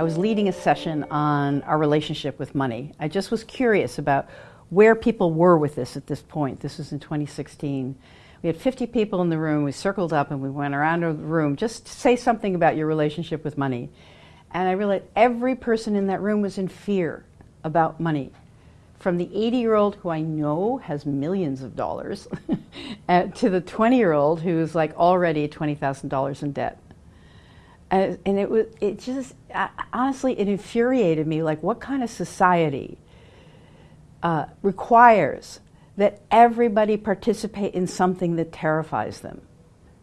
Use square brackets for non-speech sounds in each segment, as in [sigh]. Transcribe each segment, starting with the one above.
I was leading a session on our relationship with money. I just was curious about where people were with this at this point. This was in 2016. We had 50 people in the room. We circled up and we went around the room. Just say something about your relationship with money. And I realized every person in that room was in fear about money. From the 80 year old who I know has millions of dollars [laughs] to the 20 year old who's like already $20,000 in debt. And, and it was, it just, honestly, it infuriated me. Like, what kind of society uh, requires that everybody participate in something that terrifies them?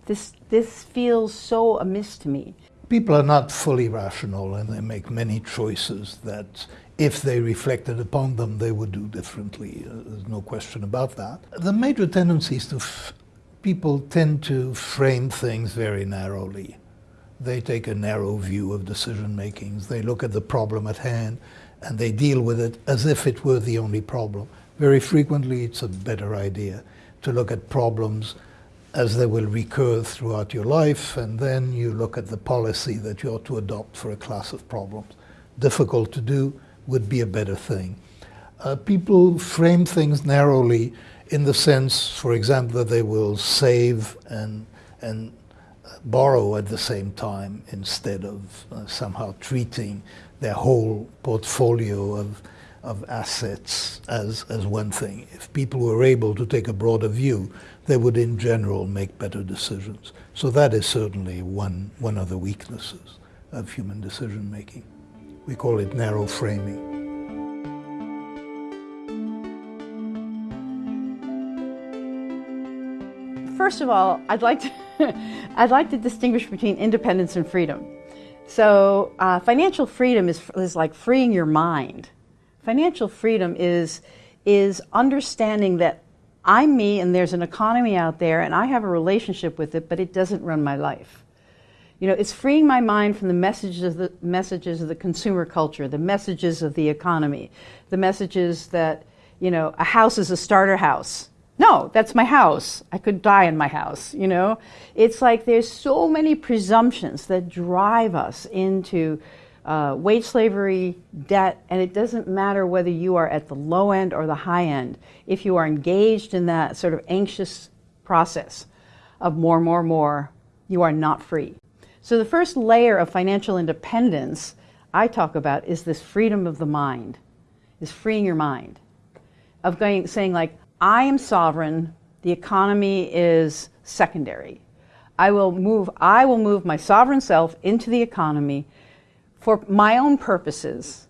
This, this feels so amiss to me. People are not fully rational and they make many choices that if they reflected upon them, they would do differently. Uh, there's no question about that. The major tendency is to people tend to frame things very narrowly. They take a narrow view of decision makings. They look at the problem at hand and they deal with it as if it were the only problem. Very frequently, it's a better idea to look at problems as they will recur throughout your life, and then you look at the policy that you ought to adopt for a class of problems. Difficult to do would be a better thing. Uh, people frame things narrowly in the sense, for example, that they will save and, and borrow at the same time instead of uh, somehow treating their whole portfolio of, of assets as, as one thing. If people were able to take a broader view, they would in general make better decisions. So that is certainly one, one of the weaknesses of human decision making. We call it narrow framing. First of all, I'd like to [laughs] I'd like to distinguish between independence and freedom. So uh, financial freedom is, is like freeing your mind. Financial freedom is, is understanding that I'm me and there's an economy out there and I have a relationship with it, but it doesn't run my life. You know, it's freeing my mind from the messages of the messages of the consumer culture, the messages of the economy, the messages that, you know, a house is a starter house no, that's my house. I could die in my house, you know? It's like there's so many presumptions that drive us into uh, wage slavery, debt, and it doesn't matter whether you are at the low end or the high end. If you are engaged in that sort of anxious process of more, more, more, you are not free. So the first layer of financial independence I talk about is this freedom of the mind, is freeing your mind, of going, saying like, I am sovereign, the economy is secondary. I will move, I will move my sovereign self into the economy for my own purposes,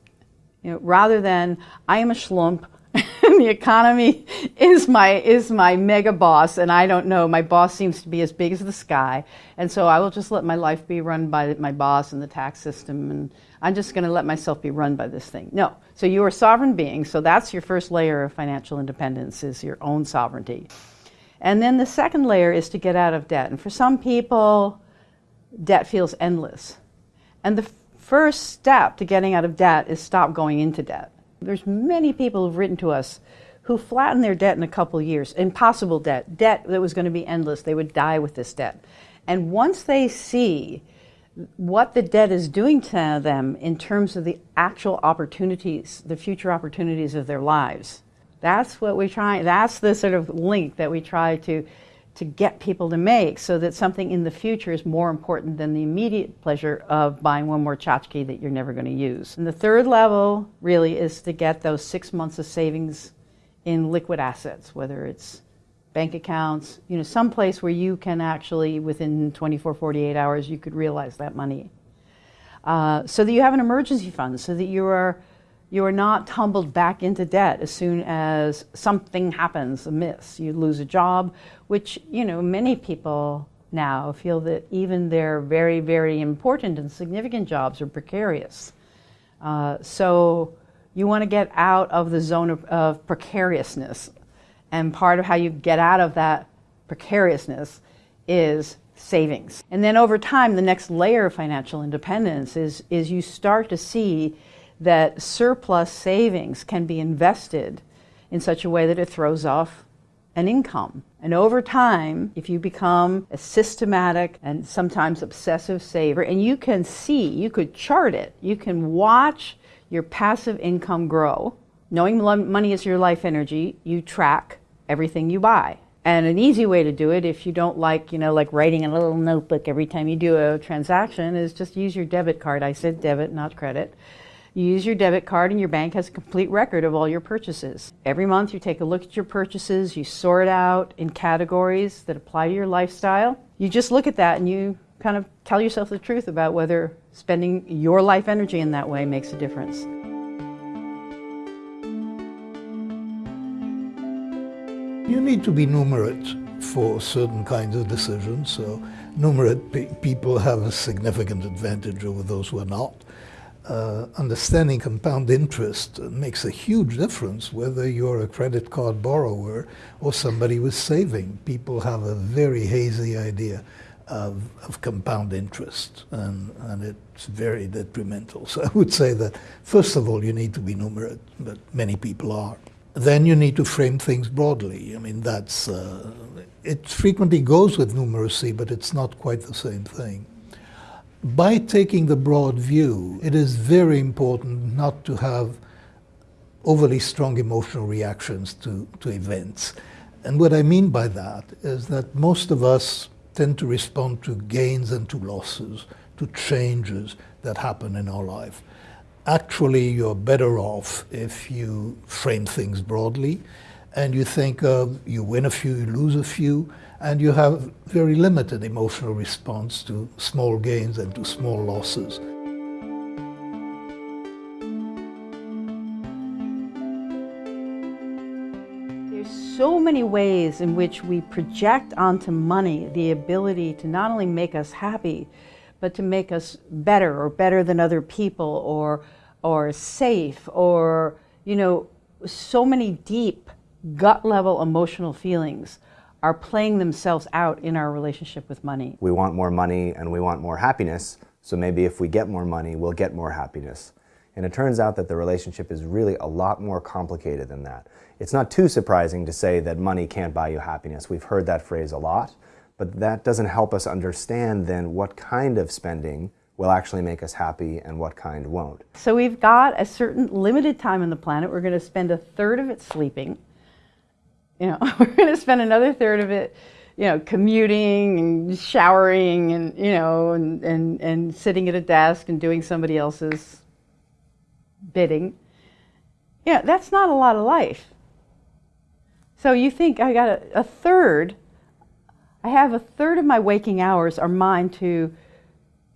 you know, rather than I am a schlump [laughs] the economy is my is my mega boss and I don't know my boss seems to be as big as the sky and so I will just let my life be run by my boss and the tax system and I'm just going to let myself be run by this thing. No. So you are a sovereign being. So that's your first layer of financial independence is your own sovereignty. And then the second layer is to get out of debt. And for some people, debt feels endless. And the first step to getting out of debt is stop going into debt. There's many people who've written to us who flattened their debt in a couple years, impossible debt, debt that was going to be endless. They would die with this debt. And once they see what the debt is doing to them in terms of the actual opportunities, the future opportunities of their lives. That's what we try, that's the sort of link that we try to, to get people to make so that something in the future is more important than the immediate pleasure of buying one more tchotchke that you're never going to use. And the third level really is to get those six months of savings in liquid assets, whether it's bank accounts, you know, some place where you can actually, within 24, 48 hours, you could realize that money. Uh, so that you have an emergency fund, so that you are, you are not tumbled back into debt as soon as something happens amiss. You lose a job, which, you know, many people now feel that even their very, very important and significant jobs are precarious. Uh, so you want to get out of the zone of, of precariousness and part of how you get out of that precariousness is savings. And then over time, the next layer of financial independence is, is you start to see that surplus savings can be invested in such a way that it throws off an income. And over time, if you become a systematic and sometimes obsessive saver, and you can see, you could chart it, you can watch your passive income grow. Knowing money is your life energy, you track everything you buy. And an easy way to do it, if you don't like, you know, like writing a little notebook every time you do a transaction, is just use your debit card. I said debit, not credit. You use your debit card, and your bank has a complete record of all your purchases. Every month, you take a look at your purchases, you sort out in categories that apply to your lifestyle. You just look at that and you kind of tell yourself the truth about whether spending your life energy in that way makes a difference. You need to be numerate for certain kinds of decisions. So numerate pe people have a significant advantage over those who are not. Uh, understanding compound interest makes a huge difference whether you're a credit card borrower or somebody who's saving. People have a very hazy idea of, of compound interest, and, and it's very detrimental. [laughs] So I would say that, first of all, you need to be numerate, but many people are then you need to frame things broadly. I mean, that's, uh, it frequently goes with numeracy, but it's not quite the same thing. By taking the broad view, it is very important not to have overly strong emotional reactions to, to events. And what I mean by that is that most of us tend to respond to gains and to losses, to changes that happen in our life actually you're better off if you frame things broadly and you think you win a few, you lose a few, and you have very limited emotional response to small gains and to small losses. There's so many ways in which we project onto money the ability to not only make us happy, but to make us better or better than other people or or safe or you know so many deep gut level emotional feelings are playing themselves out in our relationship with money. We want more money and we want more happiness, so maybe if we get more money, we'll get more happiness. And it turns out that the relationship is really a lot more complicated than that. It's not too surprising to say that money can't buy you happiness. We've heard that phrase a lot, but that doesn't help us understand then what kind of spending will actually make us happy and what kind won't. So we've got a certain limited time on the planet. We're going to spend a third of it sleeping. You know, [laughs] we're going to spend another third of it, you know, commuting and showering and, you know, and, and, and sitting at a desk and doing somebody else's bidding. Yeah, that's not a lot of life. So you think I got a, a third, I have a third of my waking hours are mine to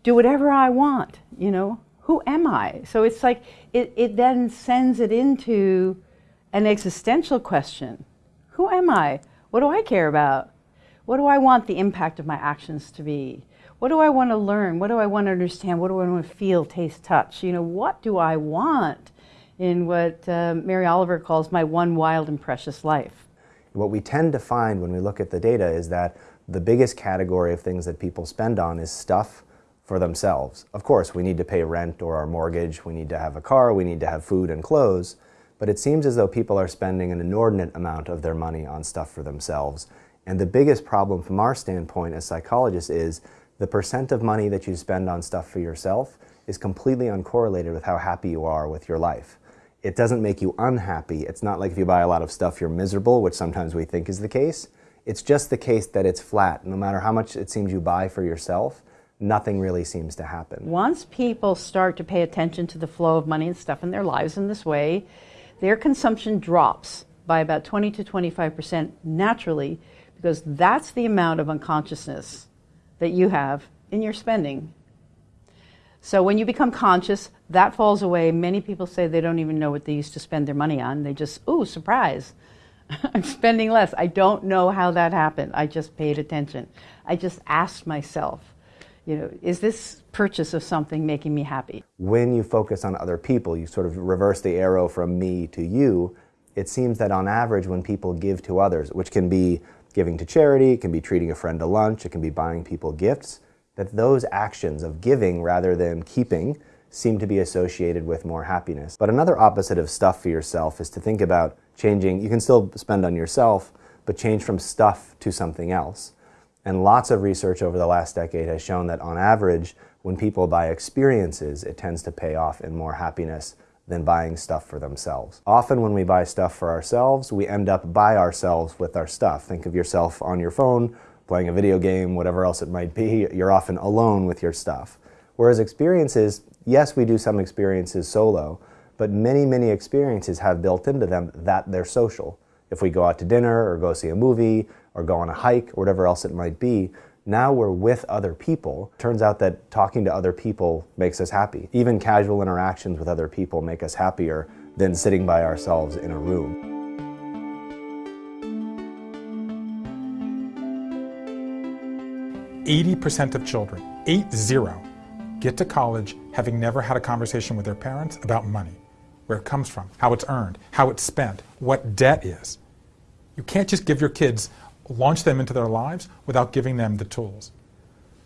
do whatever I want, you know, who am I? So it's like, it, it then sends it into an existential question. Who am I? What do I care about? What do I want the impact of my actions to be? What do I want to learn? What do I want to understand? What do I want to feel, taste, touch? You know, what do I want in what uh, Mary Oliver calls my one wild and precious life? What we tend to find when we look at the data is that the biggest category of things that people spend on is stuff, for themselves. Of course, we need to pay rent or our mortgage, we need to have a car, we need to have food and clothes, but it seems as though people are spending an inordinate amount of their money on stuff for themselves. And the biggest problem from our standpoint as psychologists is the percent of money that you spend on stuff for yourself is completely uncorrelated with how happy you are with your life. It doesn't make you unhappy. It's not like if you buy a lot of stuff, you're miserable, which sometimes we think is the case. It's just the case that it's flat. No matter how much it seems you buy for yourself, nothing really seems to happen. Once people start to pay attention to the flow of money and stuff in their lives in this way, their consumption drops by about 20 to 25% naturally because that's the amount of unconsciousness that you have in your spending. So when you become conscious, that falls away. Many people say they don't even know what they used to spend their money on. They just, ooh, surprise. [laughs] I'm spending less. I don't know how that happened. I just paid attention. I just asked myself, you know, is this purchase of something making me happy? When you focus on other people, you sort of reverse the arrow from me to you. It seems that on average, when people give to others, which can be giving to charity, it can be treating a friend to lunch, it can be buying people gifts, that those actions of giving rather than keeping seem to be associated with more happiness. But another opposite of stuff for yourself is to think about changing. You can still spend on yourself, but change from stuff to something else. And lots of research over the last decade has shown that on average, when people buy experiences, it tends to pay off in more happiness than buying stuff for themselves. Often when we buy stuff for ourselves, we end up by ourselves with our stuff. Think of yourself on your phone, playing a video game, whatever else it might be. You're often alone with your stuff. Whereas experiences, yes, we do some experiences solo, but many, many experiences have built into them that they're social. If we go out to dinner or go see a movie or go on a hike or whatever else it might be, now we're with other people. Turns out that talking to other people makes us happy. Even casual interactions with other people make us happier than sitting by ourselves in a room. Eighty percent of children, eight zero, get to college having never had a conversation with their parents about money, where it comes from, how it's earned, how it's spent, what debt is. You can't just give your kids launch them into their lives without giving them the tools.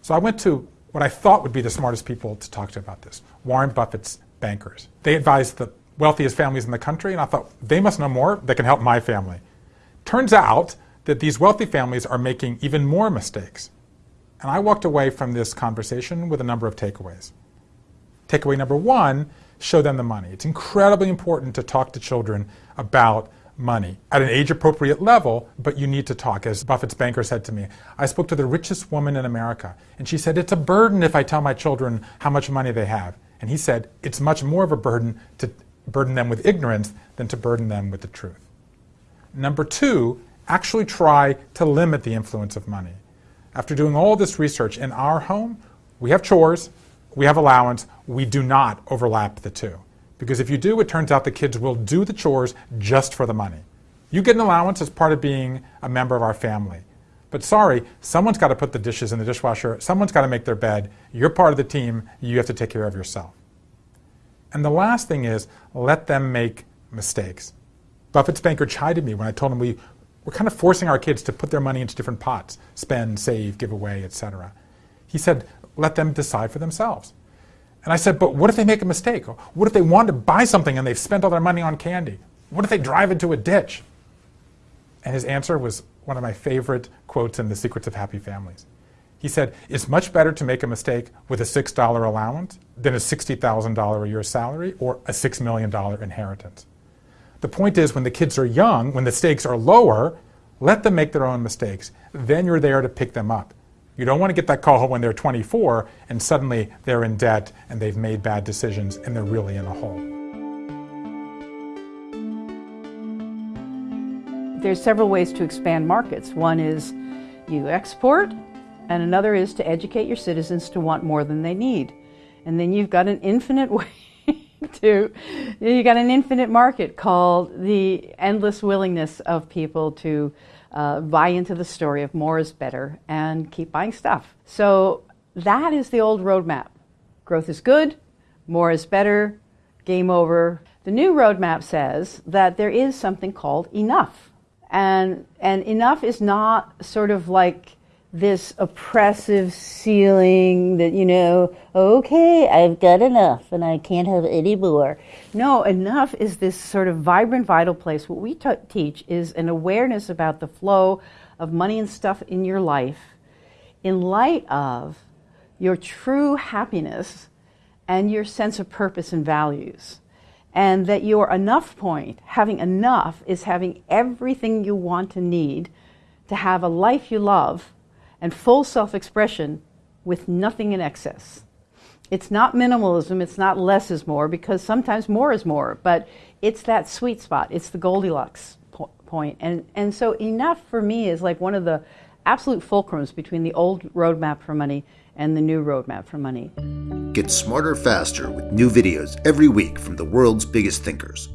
So I went to what I thought would be the smartest people to talk to about this Warren Buffett's bankers. They advise the wealthiest families in the country, and I thought they must know more that can help my family. Turns out that these wealthy families are making even more mistakes. And I walked away from this conversation with a number of takeaways. Takeaway number one show them the money. It's incredibly important to talk to children about money at an age appropriate level, but you need to talk. As Buffett's banker said to me, I spoke to the richest woman in America, and she said, It's a burden if I tell my children how much money they have. And he said, It's much more of a burden to burden them with ignorance than to burden them with the truth. Number two, actually try to limit the influence of money. After doing all this research in our home, we have chores, we have allowance, we do not overlap the two. Because if you do, it turns out the kids will do the chores just for the money. You get an allowance as part of being a member of our family. But sorry, someone's got to put the dishes in the dishwasher, someone's got to make their bed. You're part of the team, you have to take care of yourself. And the last thing is let them make mistakes. Buffett's banker chided me when I told him we were kind of forcing our kids to put their money into different pots spend, save, give away, etc. He said, let them decide for themselves. And I said, but what if they make a mistake? What if they want to buy something and they've spent all their money on candy? What if they drive into a ditch? And his answer was one of my favorite quotes in The Secrets of Happy Families. He said, It's much better to make a mistake with a $6 allowance than a $60,000 a year salary or a $6 million inheritance. The point is, when the kids are young, when the stakes are lower, let them make their own mistakes. Then you're there to pick them up. You don't want to get that call when they're 24 and suddenly they're in debt and they've made bad decisions and they're really in a hole. There's several ways to expand markets. One is you export, and another is to educate your citizens to want more than they need. And then you've got an infinite [laughs] way to you got an infinite market called the endless willingness of people to uh, buy into the story of more is better and keep buying stuff. So that is the old roadmap. Growth is good, more is better, game over. The new roadmap says that there is something called enough. And, and enough is not sort of like this oppressive ceiling that, you know, okay, I've got enough and I can't have any more. No, enough is this sort of vibrant, vital place. What we t- teach is an awareness about the flow of money and stuff in your life in light of your true happiness and your sense of purpose and values. And that your enough point, having enough, is having everything you want and need to have a life you love and full self expression with nothing in excess. It's not minimalism, it's not less is more, because sometimes more is more, but it's that sweet spot, it's the Goldilocks po- point. And, and so, enough for me is like one of the absolute fulcrums between the old roadmap for money and the new roadmap for money. Get smarter faster with new videos every week from the world's biggest thinkers.